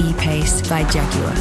E-Pace by Jaguar.